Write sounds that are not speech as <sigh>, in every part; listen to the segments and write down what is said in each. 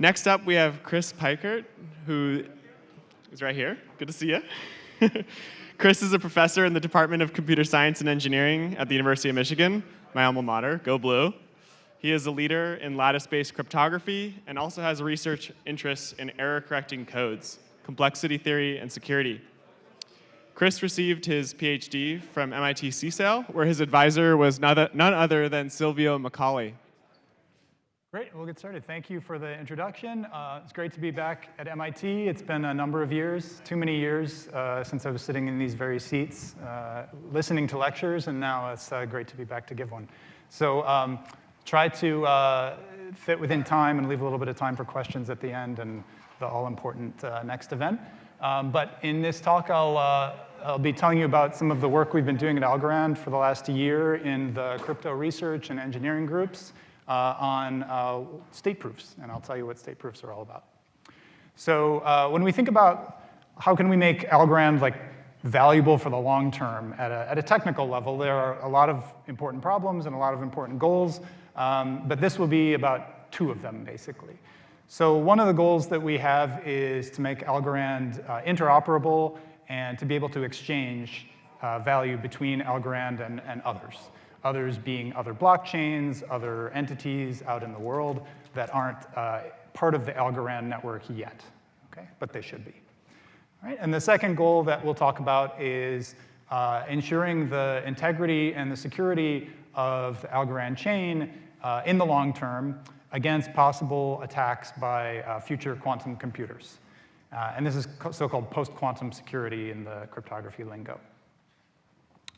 Next up, we have Chris Peikert, who is right here. Good to see you. <laughs> Chris is a professor in the Department of Computer Science and Engineering at the University of Michigan, my alma mater, go blue. He is a leader in lattice-based cryptography and also has research interests in error-correcting codes, complexity theory, and security. Chris received his PhD from MIT CSAIL, where his advisor was none other than Silvio Micali. Great, we'll get started. Thank you for the introduction. Uh, it's great to be back at MIT. It's been a number of years, too many years, uh, since I was sitting in these very seats, uh, listening to lectures, and now it's uh, great to be back to give one. So um, try to uh, fit within time and leave a little bit of time for questions at the end and the all-important uh, next event. Um, but in this talk, I'll I'll be telling you about some of the work we've been doing at Algorand for the last year in the crypto research and engineering groups on uh, state proofs, and I'll tell you what state proofs are all about. So uh, when we think about how can we make Algorand like valuable for the long term at a, at a technical level, there are a lot of important problems and a lot of important goals, um, but this will be about two of them, basically. So one of the goals that we have is to make Algorand uh, interoperable and to be able to exchange uh, value between Algorand and, and others. Others being other blockchains, other entities out in the world that aren't uh, part of the Algorand network yet, okay? But they should be. All right? And the second goal that we'll talk about is uh, ensuring the integrity and the security of the Algorand chain uh, in the long term against possible attacks by uh, future quantum computers. Uh, and this is so-called post-quantum security in the cryptography lingo.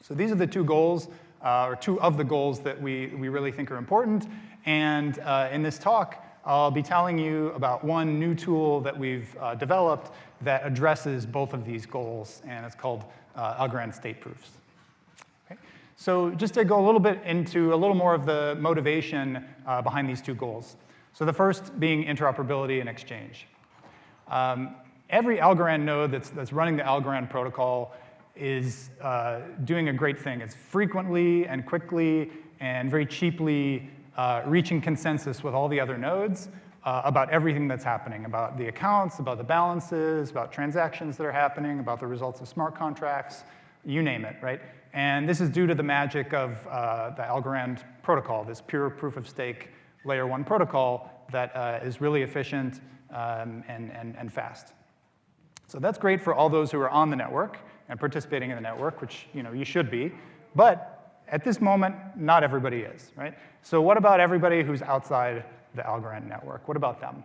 So these are the two goals, uh, or two of the goals that we, we really think are important. And uh, in this talk, I'll be telling you about one new tool that we've uh, developed that addresses both of these goals, and it's called uh, Algorand state proofs. Okay? So just to go a little bit into a little more of the motivation uh, behind these two goals. So the first being interoperability and exchange. Um, every Algorand node that's, that's running the Algorand protocol is uh, doing a great thing. It's frequently and quickly and very cheaply uh, reaching consensus with all the other nodes uh, about everything that's happening, about the accounts, about the balances, about transactions that are happening, about the results of smart contracts, you name it, right? And this is due to the magic of uh, the Algorand protocol, this pure proof of stake layer one protocol that uh, is really efficient um, and, and, and fast. So that's great for all those who are on the network and participating in the network, which you, know, you should be. But at this moment, not everybody is, right? So what about everybody who's outside the Algorand network? What about them?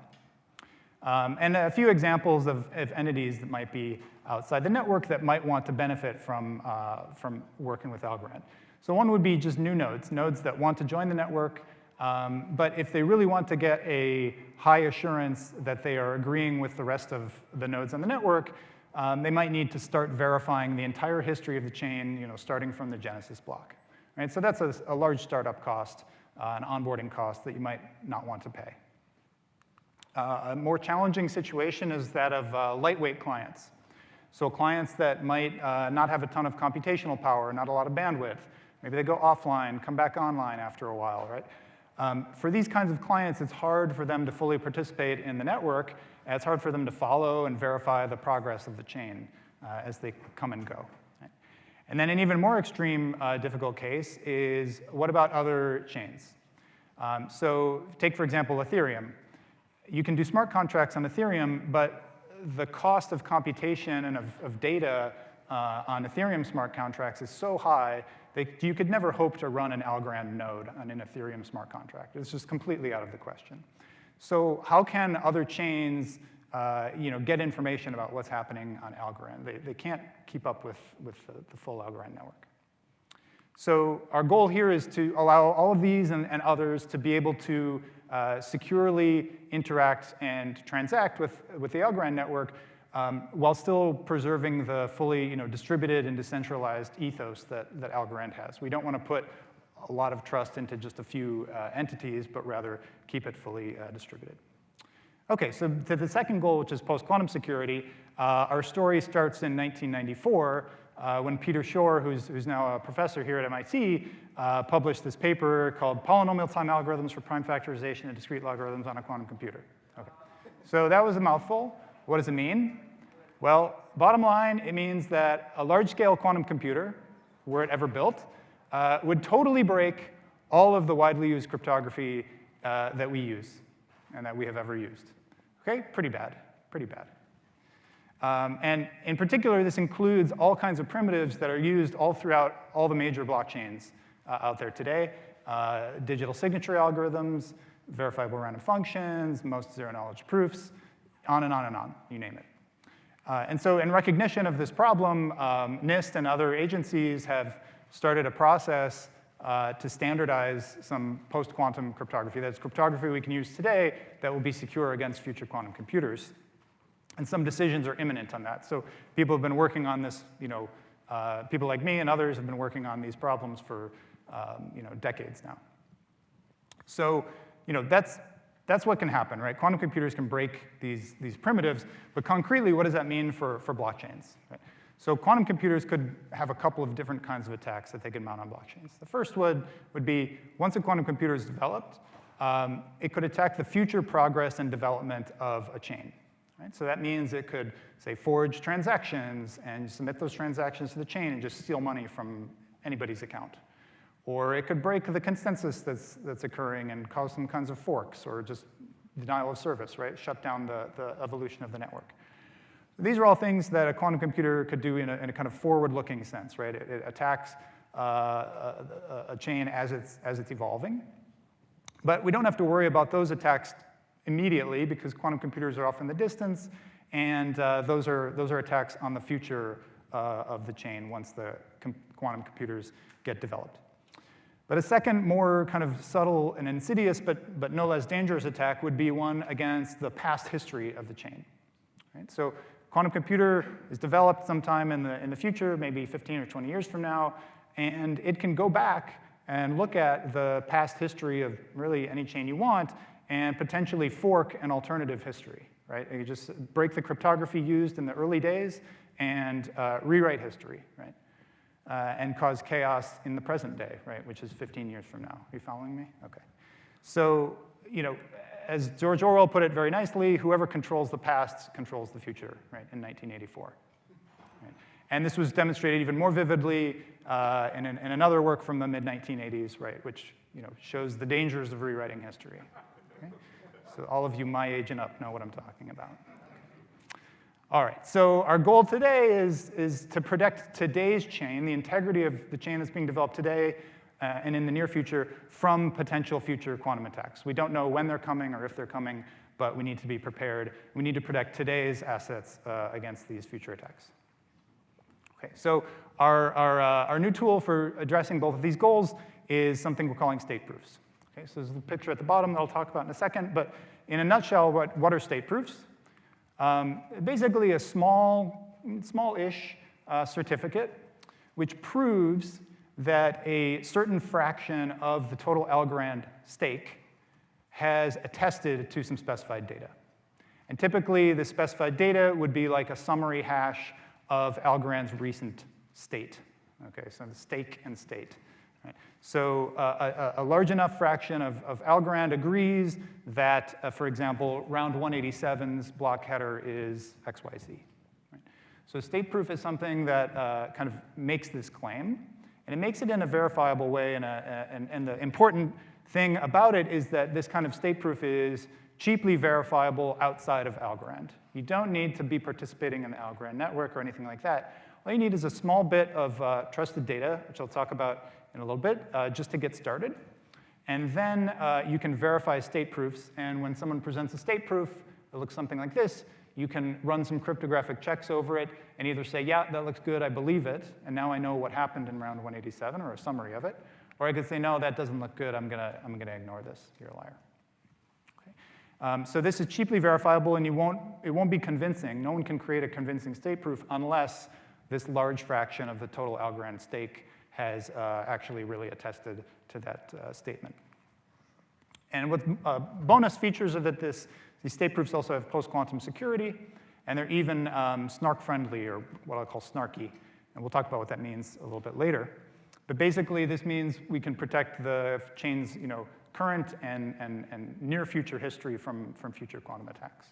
Um, and a few examples of, of, entities that might be outside the network that might want to benefit from, uh, from working with Algorand. So one would be just new nodes, nodes that want to join the network, um, but if they really want to get a high assurance that they are agreeing with the rest of the nodes on the network, um, they might need to start verifying the entire history of the chain, you know, starting from the Genesis block. Right? So that's a, a large startup cost, uh, an onboarding cost that you might not want to pay. Uh, a more challenging situation is that of uh, lightweight clients. So clients that might uh, not have a ton of computational power, not a lot of bandwidth. Maybe they go offline, come back online after a while, right? Um, for these kinds of clients, it's hard for them to fully participate in the network. It's hard for them to follow and verify the progress of the chain uh, as they come and go. And then an even more extreme uh, difficult case is what about other chains? Um, so take, for example, Ethereum. You can do smart contracts on Ethereum, but the cost of computation and of, of data uh, on Ethereum smart contracts is so high they, you could never hope to run an Algorand node on an Ethereum smart contract. It's just completely out of the question. So how can other chains uh, you know, get information about what's happening on Algorand? They, they can't keep up with, with the, the full Algorand network. So our goal here is to allow all of these and, and others to be able to uh, securely interact and transact with, with the Algorand network um, while still preserving the fully you know, distributed and decentralized ethos that, that Algorand has. We don't want to put a lot of trust into just a few uh, entities, but rather keep it fully uh, distributed. Okay, so to the second goal, which is post-quantum security, uh, our story starts in 1994 uh, when Peter Shor, who's, who's now a professor here at MIT, uh, published this paper called Polynomial Time Algorithms for Prime Factorization and Discrete Logarithms on a Quantum Computer. Okay. So that was a mouthful. What does it mean? Well, bottom line, it means that a large-scale quantum computer, were it ever built, uh, would totally break all of the widely used cryptography uh, that we use and that we have ever used. Okay, pretty bad, pretty bad. Um, and in particular, this includes all kinds of primitives that are used all throughout all the major blockchains uh, out there today. Uh, digital signature algorithms, verifiable random functions, most zero-knowledge proofs, on and on and on, you name it. Uh, and so in recognition of this problem, um, NIST and other agencies have started a process uh, to standardize some post-quantum cryptography. That's cryptography we can use today that will be secure against future quantum computers. And some decisions are imminent on that. So people have been working on this, you know, uh, people like me and others have been working on these problems for, um, you know, decades now. So, you know, that's, that's what can happen, right? Quantum computers can break these, these primitives, but concretely, what does that mean for, for blockchains? Right? So quantum computers could have a couple of different kinds of attacks that they could mount on blockchains. The first would, would be, once a quantum computer is developed, um, it could attack the future progress and development of a chain. Right? So that means it could, say, forge transactions and submit those transactions to the chain and just steal money from anybody's account. Or it could break the consensus that's, that's occurring and cause some kinds of forks or just denial of service, right? Shut down the, the evolution of the network. These are all things that a quantum computer could do in a, in a kind of forward-looking sense, right? It, it attacks uh, a, a, chain as it's, as it's evolving. But we don't have to worry about those attacks immediately because quantum computers are off in the distance, and uh, those, are, those are attacks on the future uh, of the chain once the com quantum computers get developed. But a second, more kind of subtle and insidious, but, but no less dangerous attack would be one against the past history of the chain. Right? So quantum computer is developed sometime in the, in the future, maybe 15 or 20 years from now, and it can go back and look at the past history of really any chain you want and potentially fork an alternative history, right? You just break the cryptography used in the early days and uh, rewrite history, right? Uh, and cause chaos in the present day, right, which is 15 years from now. Are you following me? Okay. So, you know, as George Orwell put it very nicely, whoever controls the past controls the future, right, in 1984. Right? And this was demonstrated even more vividly uh, in, in, another work from the mid-1980s, right, which, you know, shows the dangers of rewriting history. Okay? So all of you my age and up know what I'm talking about. All right, so our goal today is, is to protect today's chain, the integrity of the chain that's being developed today uh, and in the near future from potential future quantum attacks. We don't know when they're coming or if they're coming, but we need to be prepared. We need to protect today's assets uh, against these future attacks. Okay, so our, our, uh, our new tool for addressing both of these goals is something we're calling state proofs. Okay, so there's a picture at the bottom that I'll talk about in a second, but in a nutshell, what, what are state proofs? Um, basically a small, small-ish uh, certificate which proves that a certain fraction of the total Algorand stake has attested to some specified data. And typically, the specified data would be like a summary hash of Algorand's recent state. Okay, so the stake and state. So uh, a, a, large enough fraction of, of Algorand agrees that, uh, for example, round 187's block header is XYZ. Right? So state proof is something that uh, kind of makes this claim, and it makes it in a verifiable way, and, a, and, and the important thing about it is that this kind of state proof is cheaply verifiable outside of Algorand. You don't need to be participating in the Algorand network or anything like that. All you need is a small bit of uh, trusted data, which I'll talk about in a little bit, uh, just to get started. And then uh, you can verify state proofs. And when someone presents a state proof, it looks something like this. You can run some cryptographic checks over it and either say, yeah, that looks good, I believe it, and now I know what happened in round 187, or a summary of it. Or I could say, no, that doesn't look good, I'm gonna, I'm gonna ignore this, you're a liar. Okay. Um, so this is cheaply verifiable, and you won't, it won't be convincing. No one can create a convincing state proof unless this large fraction of the total Algorand stake has uh, actually really attested to that uh, statement. And with uh, bonus features are that this, these state proofs also have post-quantum security, and they're even um, snark-friendly, or what I'll call snarky. And we'll talk about what that means a little bit later. But basically, this means we can protect the chain's you know, current and, and, and near future history from, from future quantum attacks.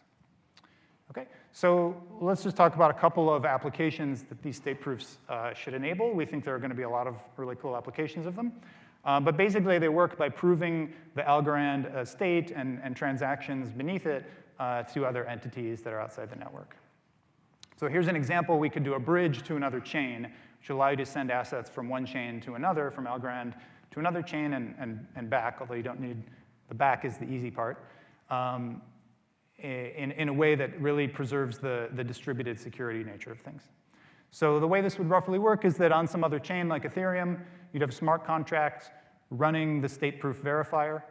Okay, so let's just talk about a couple of applications that these state proofs uh, should enable. We think there are going to be a lot of really cool applications of them. Uh, but basically, they work by proving the Algorand uh, state and, and, transactions beneath it uh, to other entities that are outside the network. So here's an example. We could do a bridge to another chain, which allow you to send assets from one chain to another, from Algorand to another chain and, and, and back, although you don't need, the back is the easy part. Um, in, in a way that really preserves the, the distributed security nature of things. So the way this would roughly work is that on some other chain like Ethereum, you'd have smart contracts running the state proof verifier,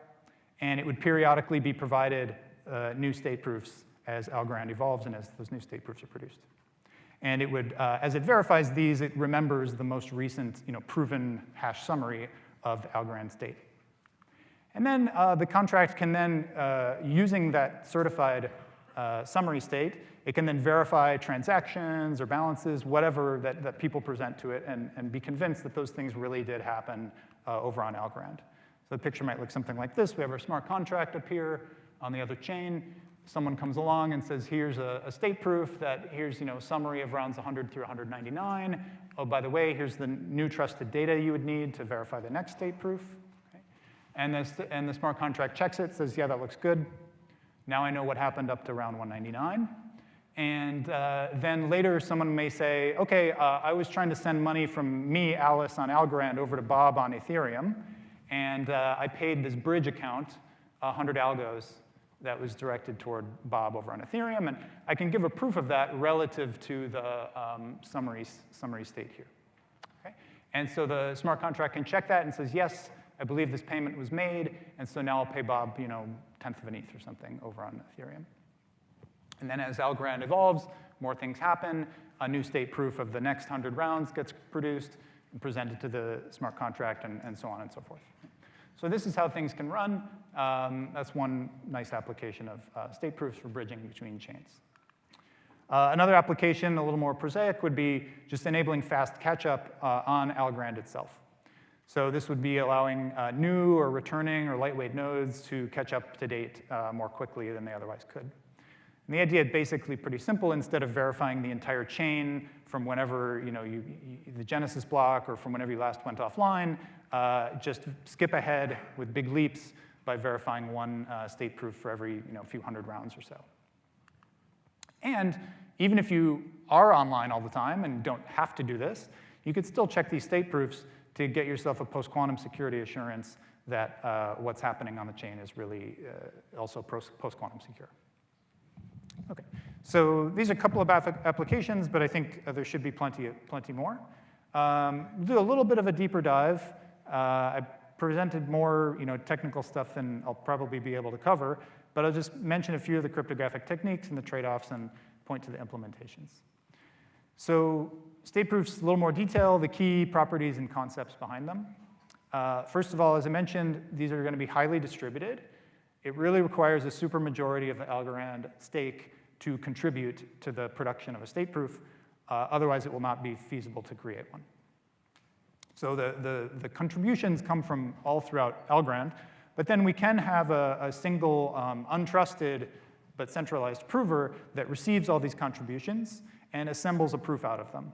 and it would periodically be provided uh, new state proofs as Algorand evolves and as those new state proofs are produced. And it would, uh, as it verifies these, it remembers the most recent you know, proven hash summary of the Algorand state. And then uh, the contract can then, uh, using that certified uh, summary state, it can then verify transactions or balances, whatever that, that people present to it, and, and be convinced that those things really did happen uh, over on Algorand. So the picture might look something like this. We have our smart contract up here on the other chain. Someone comes along and says, here's a, a state proof that here's you know, summary of rounds 100 through 199. Oh, by the way, here's the new trusted data you would need to verify the next state proof. And, this, and the smart contract checks it, says, yeah, that looks good. Now I know what happened up to round 199. And uh, then later, someone may say, OK, uh, I was trying to send money from me, Alice, on Algorand over to Bob on Ethereum. And uh, I paid this bridge account 100 algos that was directed toward Bob over on Ethereum. And I can give a proof of that relative to the um, summary, summary state here. Okay? And so the smart contract can check that and says, yes, I believe this payment was made, and so now I'll pay Bob, you know, tenth of an ETH or something over on Ethereum. And then as Algorand evolves, more things happen. A new state proof of the next 100 rounds gets produced and presented to the smart contract and, and so on and so forth. So this is how things can run. Um, that's one nice application of uh, state proofs for bridging between chains. Uh, another application, a little more prosaic, would be just enabling fast catch-up uh, on Algorand itself. So this would be allowing uh, new or returning or lightweight nodes to catch up to date uh, more quickly than they otherwise could. And the idea is basically pretty simple. Instead of verifying the entire chain from whenever you know, you, you, the Genesis block or from whenever you last went offline, uh, just skip ahead with big leaps by verifying one uh, state proof for every you know, few hundred rounds or so. And even if you are online all the time and don't have to do this, you could still check these state proofs to get yourself a post-quantum security assurance that uh, what's happening on the chain is really uh, also post-quantum secure. Okay, so these are a couple of applications, but I think uh, there should be plenty, plenty more. Um, we'll do a little bit of a deeper dive. Uh, I presented more you know, technical stuff than I'll probably be able to cover, but I'll just mention a few of the cryptographic techniques and the trade-offs and point to the implementations. So state proofs, a little more detail, the key properties and concepts behind them. Uh, first of all, as I mentioned, these are going to be highly distributed. It really requires a supermajority of the Algorand stake to contribute to the production of a state proof. Uh, otherwise, it will not be feasible to create one. So the, the, the, contributions come from all throughout Algorand, but then we can have a, a single um, untrusted but centralized prover that receives all these contributions and assembles a proof out of them.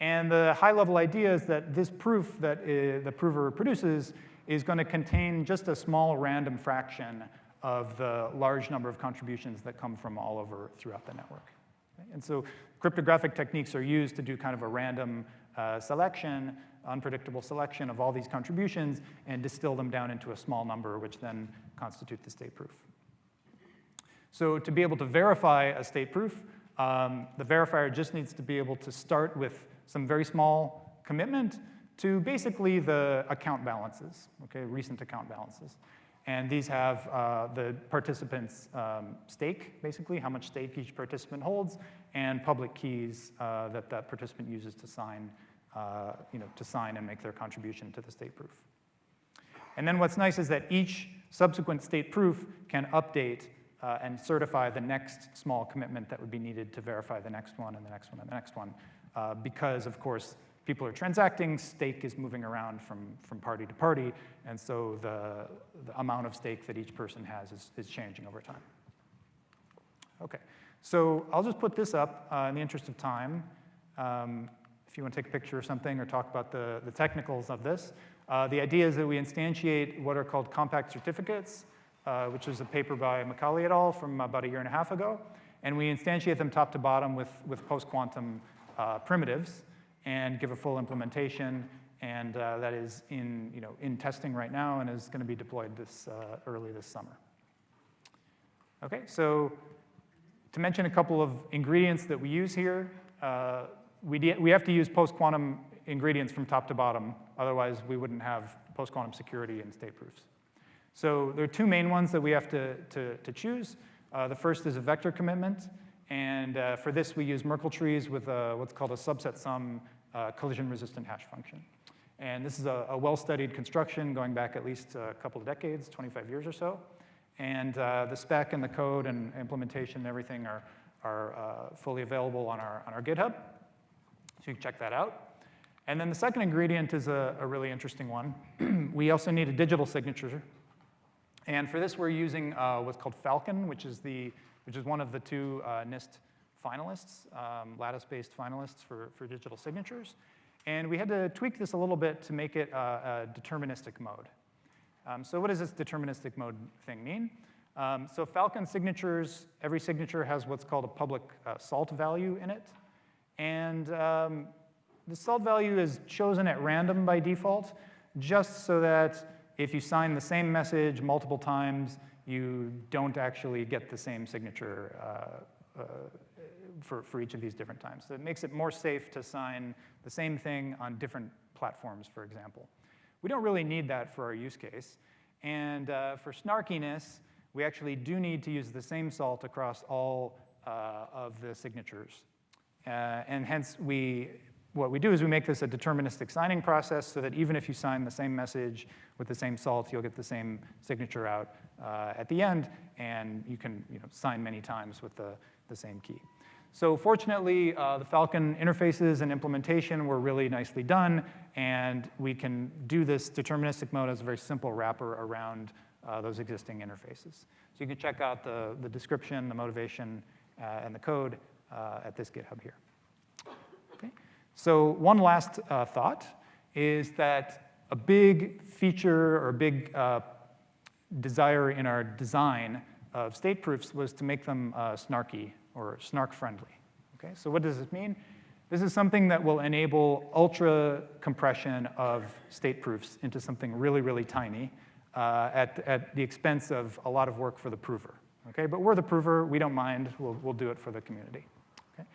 And the high-level idea is that this proof that uh, the prover produces is going to contain just a small random fraction of the large number of contributions that come from all over throughout the network. And so cryptographic techniques are used to do kind of a random uh, selection, unpredictable selection of all these contributions and distill them down into a small number, which then constitute the state proof. So to be able to verify a state proof, um, the verifier just needs to be able to start with some very small commitment to basically the account balances, okay, recent account balances. And these have uh, the participant's um, stake, basically, how much stake each participant holds, and public keys uh, that that participant uses to sign, uh, you know, to sign and make their contribution to the state proof. And then what's nice is that each subsequent state proof can update uh, and certify the next small commitment that would be needed to verify the next one and the next one and the next one. Uh, because, of course, people are transacting, stake is moving around from, from party to party, and so the, the amount of stake that each person has is, is changing over time. Okay, So I'll just put this up uh, in the interest of time. Um, if you want to take a picture or something or talk about the, the technicals of this. Uh, the idea is that we instantiate what are called compact certificates, uh, which is a paper by Micali et al. from about a year and a half ago. And we instantiate them top to bottom with, with post-quantum uh, primitives and give a full implementation. And uh, that is in, you know, in testing right now and is going to be deployed this, uh, early this summer. Okay, so to mention a couple of ingredients that we use here, uh, we, we have to use post-quantum ingredients from top to bottom. Otherwise, we wouldn't have post-quantum security and state proofs. So there are two main ones that we have to, to, to choose. Uh, the first is a vector commitment. And uh, for this, we use Merkle trees with a, what's called a subset sum uh, collision-resistant hash function. And this is a, a well-studied construction going back at least a couple of decades, 25 years or so. And uh, the spec and the code and implementation and everything are, are uh, fully available on our, on our GitHub. So you can check that out. And then the second ingredient is a, a really interesting one. <clears throat> we also need a digital signature. And for this, we're using uh, what's called Falcon, which is, the, which is one of the two uh, NIST finalists, um, lattice-based finalists for, for digital signatures. And we had to tweak this a little bit to make it uh, a deterministic mode. Um, so what does this deterministic mode thing mean? Um, so Falcon signatures, every signature has what's called a public uh, salt value in it. And um, the salt value is chosen at random by default, just so that if you sign the same message multiple times, you don't actually get the same signature uh, uh, for, for each of these different times. So it makes it more safe to sign the same thing on different platforms, for example. We don't really need that for our use case. And uh, for snarkiness, we actually do need to use the same salt across all uh, of the signatures. Uh, and hence, we what we do is we make this a deterministic signing process so that even if you sign the same message with the same salt, you'll get the same signature out uh, at the end, and you can you know, sign many times with the, the same key. So fortunately, uh, the Falcon interfaces and implementation were really nicely done, and we can do this deterministic mode as a very simple wrapper around uh, those existing interfaces. So you can check out the, the description, the motivation, uh, and the code uh, at this GitHub here. So one last uh, thought is that a big feature or a big uh, desire in our design of state proofs was to make them uh, snarky or snark friendly. Okay, so what does this mean? This is something that will enable ultra compression of state proofs into something really, really tiny uh, at, at the expense of a lot of work for the prover. Okay, but we're the prover, we don't mind, we'll, we'll do it for the community. Okay?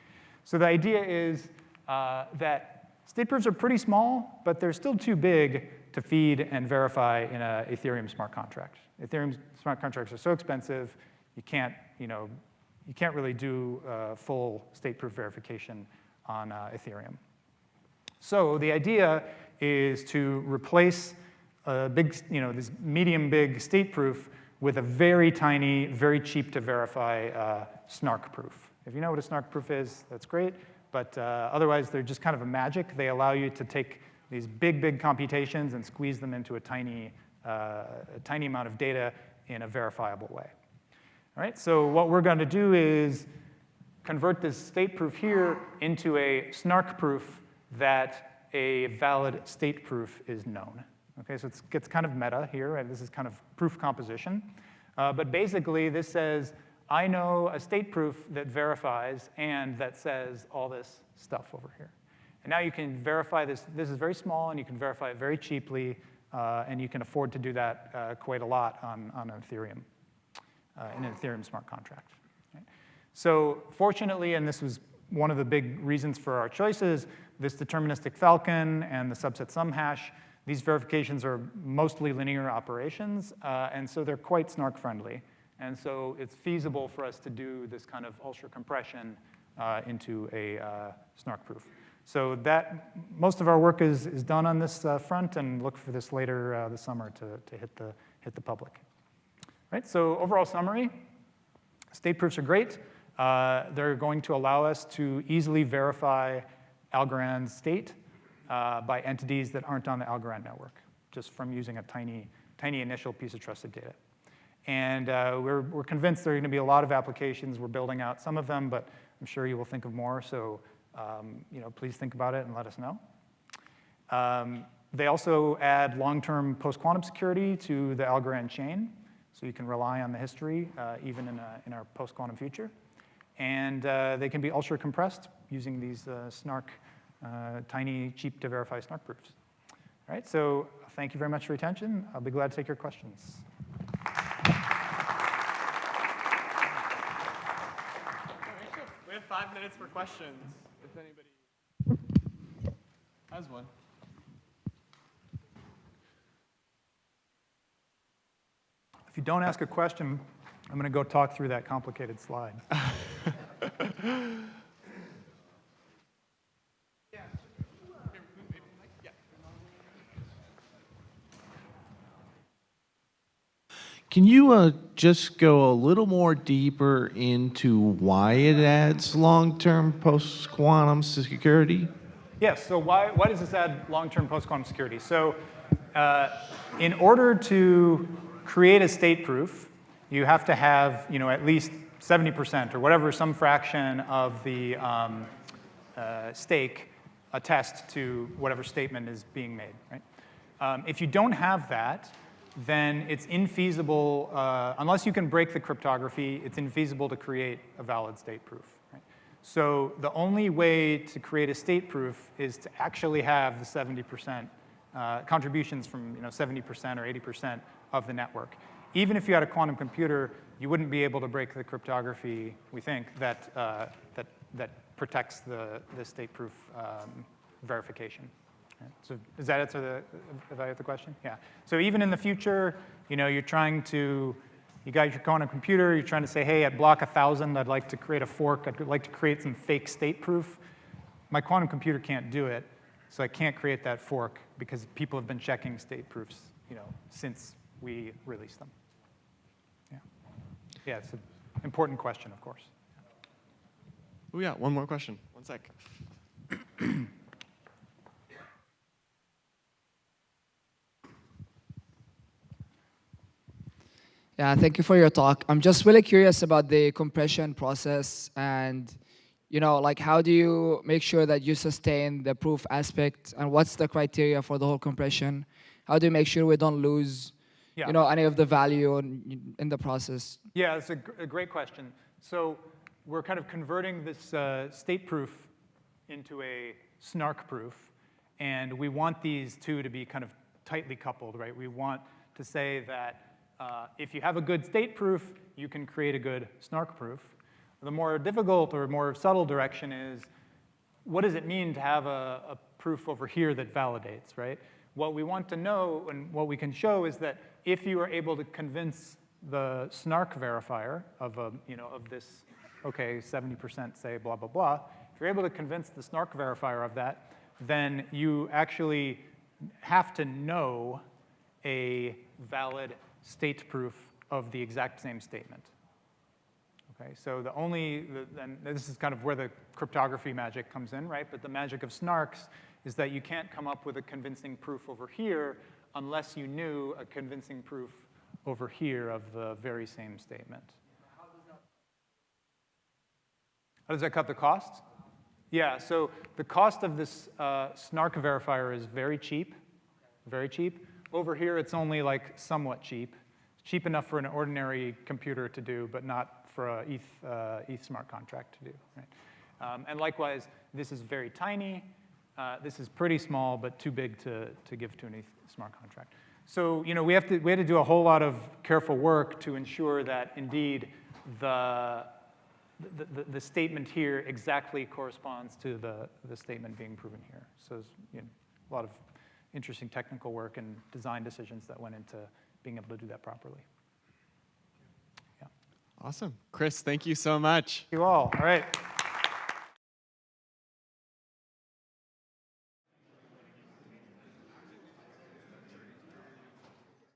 So the idea is uh, that state proofs are pretty small, but they're still too big to feed and verify in an Ethereum smart contract. Ethereum smart contracts are so expensive, you can't, you know, you can't really do uh, full state proof verification on uh, Ethereum. So the idea is to replace a big, you know, this medium big state proof with a very tiny, very cheap to verify uh, snark proof. If you know what a snark proof is, that's great. But uh, otherwise, they're just kind of a magic. They allow you to take these big, big computations and squeeze them into a tiny, uh, a tiny amount of data in a verifiable way. All right, so what we're going to do is convert this state proof here into a snark proof that a valid state proof is known. Okay, so it gets kind of meta here, and this is kind of proof composition. Uh, but basically, this says I know a state proof that verifies and that says all this stuff over here. And now you can verify this. This is very small, and you can verify it very cheaply, uh, and you can afford to do that uh, quite a lot on, on Ethereum, uh, in an Ethereum smart contract. Right? So fortunately, and this was one of the big reasons for our choices, this deterministic falcon and the subset sum hash, these verifications are mostly linear operations, uh, and so they're quite snark friendly. And so it's feasible for us to do this kind of ultra compression uh, into a uh, snark proof. So that, most of our work is, is done on this uh, front and look for this later uh, this summer to, to hit, the, hit the public. Right, so overall summary, state proofs are great. Uh, they're going to allow us to easily verify Algorand's state uh, by entities that aren't on the Algorand network, just from using a tiny, tiny initial piece of trusted data. And uh, we're, we're convinced there are going to be a lot of applications. We're building out some of them, but I'm sure you will think of more. So um, you know, please think about it and let us know. Um, they also add long-term post-quantum security to the Algorand chain, so you can rely on the history uh, even in, a, in our post-quantum future. And uh, they can be ultra-compressed using these uh, SNARK, uh, tiny, cheap-to-verify SNARK proofs. All right, so thank you very much for your attention. I'll be glad to take your questions. Five minutes for questions, if anybody has one. If you don't ask a question, I'm going to go talk through that complicated slide. <laughs> Can you uh, just go a little more deeper into why it adds long-term post-quantum security? Yes, so why, why does this add long-term post-quantum security? So uh, in order to create a state proof, you have to have you know, at least 70% or whatever, some fraction of the um, uh, stake attest to whatever statement is being made. Right? Um, if you don't have that, then it's infeasible, uh, unless you can break the cryptography, it's infeasible to create a valid state proof. Right? So the only way to create a state proof is to actually have the 70% uh, contributions from you know, 70% or 80% of the network. Even if you had a quantum computer, you wouldn't be able to break the cryptography, we think, that, uh, that, that protects the, the state proof um, verification. So does that answer the, evaluate the question? Yeah. So even in the future, you know, you're trying to, you got your quantum computer, you're trying to say, hey, at block 1,000, I'd like to create a fork, I'd like to create some fake state proof. My quantum computer can't do it, so I can't create that fork because people have been checking state proofs, you know, since we released them. Yeah. Yeah, it's an important question, of course. Oh yeah, one more question. One sec. <clears throat> Yeah, thank you for your talk. I'm just really curious about the compression process and you know, like how do you make sure that you sustain the proof aspect and what's the criteria for the whole compression? How do you make sure we don't lose, Yeah. you know, any of the value in, in the process? Yeah, it's a, a great question. So we're kind of converting this uh, state proof into a snark proof, and we want these two to be kind of tightly coupled, right? We want to say that uh, if you have a good state proof, you can create a good snark proof. The more difficult or more subtle direction is, what does it mean to have a, a proof over here that validates, right? What we want to know and what we can show is that if you are able to convince the snark verifier of, a, you know, of this, okay, 70% say blah, blah, blah, if you're able to convince the snark verifier of that, then you actually have to know a valid state proof of the exact same statement. Okay, so the only, and this is kind of where the cryptography magic comes in, right? But the magic of snarks is that you can't come up with a convincing proof over here unless you knew a convincing proof over here of the very same statement. How does that cut the cost? Yeah, so the cost of this uh, snark verifier is very cheap, very cheap. Over here, it's only like somewhat cheap. Cheap enough for an ordinary computer to do, but not for a ETH, uh, ETH smart contract to do. Right? Um, and likewise, this is very tiny. Uh, this is pretty small, but too big to, to give to an ETH smart contract. So you know, we, have to, we had to do a whole lot of careful work to ensure that indeed the, the, the, the statement here exactly corresponds to the, the statement being proven here. So you know, a lot of interesting technical work and design decisions that went into being able to do that properly. Yeah. Awesome. Chris, thank you so much. You all, all right.